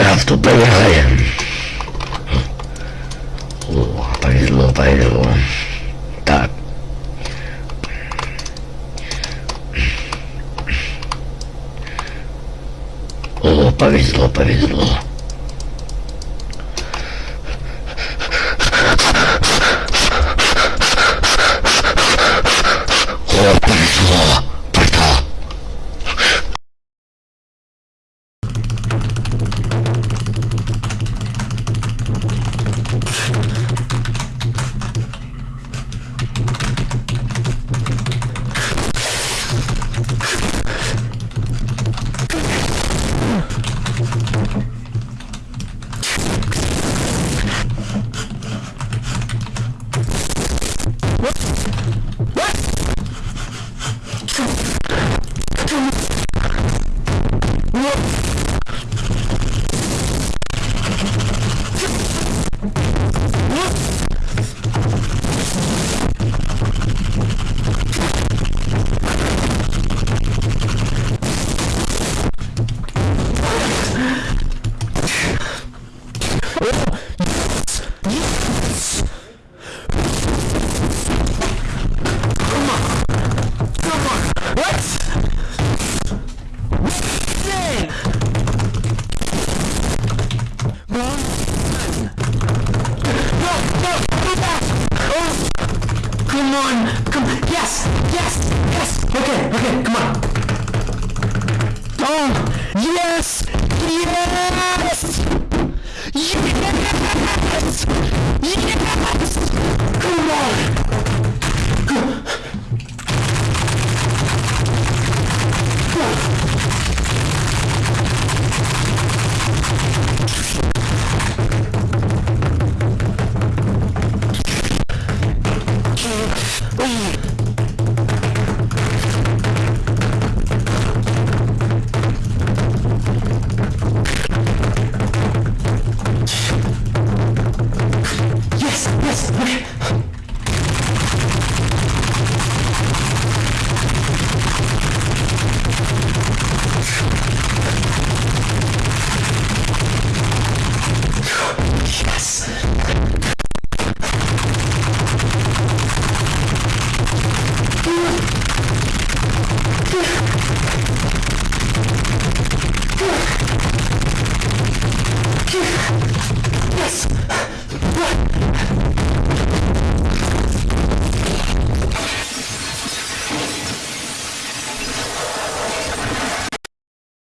крафту, поехали. О, повезло, повезло. Так. О, повезло, повезло. О, Come on! Come Yes! Yes! Yes! Yeah.